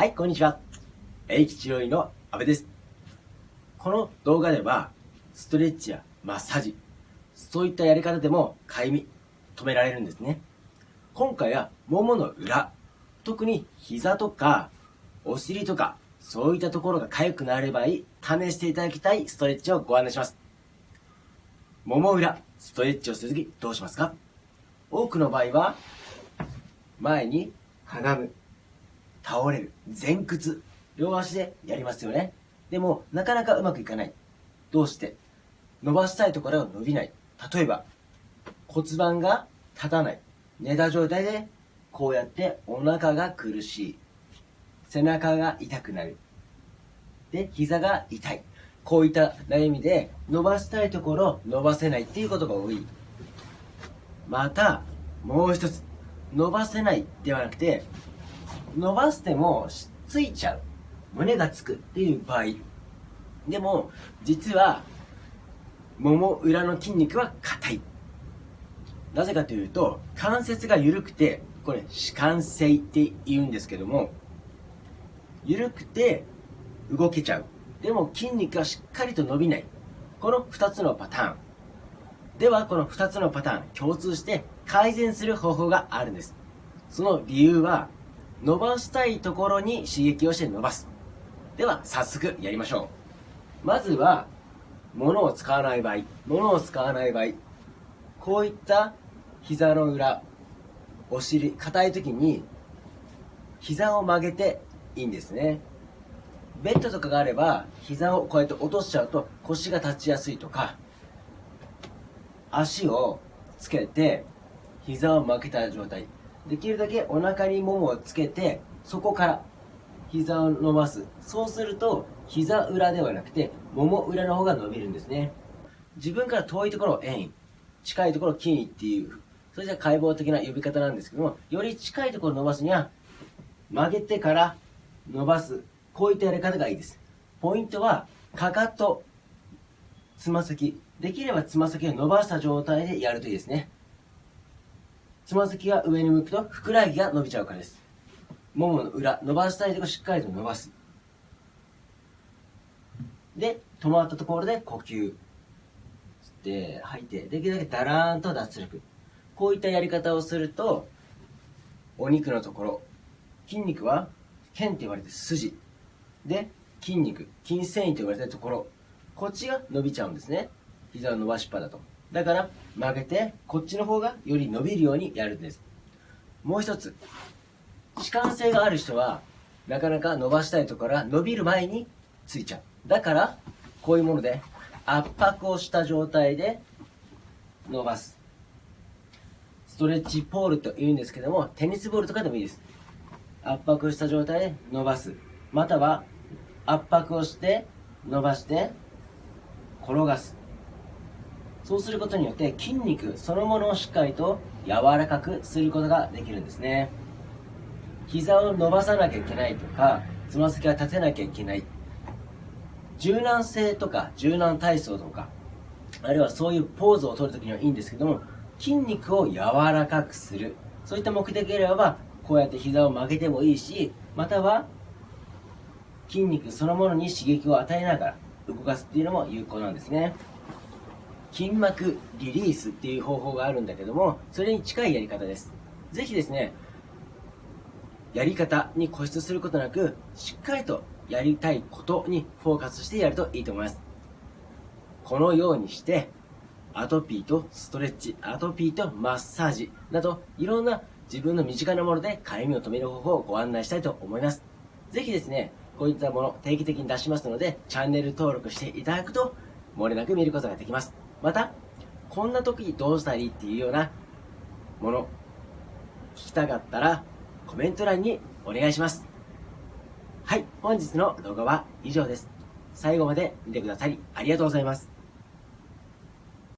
はい、こんにちは。永吉療院の阿部です。この動画では、ストレッチやマッサージ、そういったやり方でもかゆみ、止められるんですね。今回は、ももの裏、特に膝とか、お尻とか、そういったところが痒くなればいい、試していただきたいストレッチをご案内します。もも裏、ストレッチをするときどうしますか？多くの場合は、前にかがむ、倒れる、前屈、両足でやりますよね。でも、なかなかうまくいかない。どうして？伸ばしたいところが伸びない。例えば、骨盤が立たない。寝た状態で、こうやってお腹が苦しい。背中が痛くなる。で、膝が痛い。こういった悩みで、伸ばしたいところ伸ばせないっていうことが多い。また、もう一つ。伸ばせないではなくて、伸ばしてもついちゃう。胸がつくっていう場合。でも、実は、もも裏の筋肉は硬い。なぜかというと、関節が緩くて、これ、弛緩性って言うんですけども、緩くて動けちゃう。でも筋肉がしっかりと伸びない。この2つのパターン。では、この2つのパターン、共通して改善する方法があるんです。その理由は、伸ばしたいところに刺激をして伸ばす。では、早速やりましょう。まずは、物を使わない場合、物を使わない場合、こういった膝の裏、お尻、硬い時に、膝を曲げていいんですね。ベッドとかがあれば、膝をこうやって落としちゃうと腰が立ちやすいとか、足をつけて、膝を曲げた状態。できるだけお腹にももをつけて、そこから膝を伸ばす。そうすると、膝裏ではなくて、もも裏の方が伸びるんですね。自分から遠いところを円、近いところを筋っていう、それじゃ解剖的な呼び方なんですけども、より近いところを伸ばすには、曲げてから伸ばす。こういったやり方がいいです。ポイントは、かかと、つま先。できればつま先を伸ばした状態でやるといいですね。つま先が上に向くと、ふくらはぎが伸びちゃうからです。ももの裏、伸ばしたいところしっかりと伸ばす。で、止まったところで呼吸。吸って、吐いて、できるだけだらーんと脱力。こういったやり方をすると、お肉のところ、筋肉は、腱って言われて筋。で、筋肉、筋繊維と言われてるところ、こっちが伸びちゃうんですね。膝を伸ばしっぱだと。だから曲げて、こっちの方がより伸びるようにやるんです。もう一つ。弛緩性がある人は、なかなか伸ばしたいところは伸びる前についちゃう。だから、こういうもので圧迫をした状態で伸ばす。ストレッチポールと言うんですけども、テニスボールとかでもいいです。圧迫した状態で伸ばす。または、圧迫をして伸ばして転がす。そうすることによって筋肉そのものをしっかりと柔らかくすることができるんですね。膝を伸ばさなきゃいけないとか、つま先が立てなきゃいけない。柔軟性とか柔軟体操とか、あるいはそういうポーズを取るときにはいいんですけども、筋肉を柔らかくする。そういった目的であれば、こうやって膝を曲げてもいいし、または筋肉そのものに刺激を与えながら動かすっていうのも有効なんですね。筋膜リリースっていう方法があるんだけども、それに近いやり方です。ぜひですね、やり方に固執することなく、しっかりとやりたいことにフォーカスしてやるといいと思います。このようにして、アトピーとストレッチ、アトピーとマッサージなど、いろんな自分の身近なものでかゆみを止める方法をご案内したいと思います。ぜひですね、こういったもの定期的に出しますので、チャンネル登録していただくと、漏れなく見ることができます。また、こんな時にどうしたらいいっていうようなもの、聞きたかったら、コメント欄にお願いします。はい、本日の動画は以上です。最後まで見てくださりありがとうございます。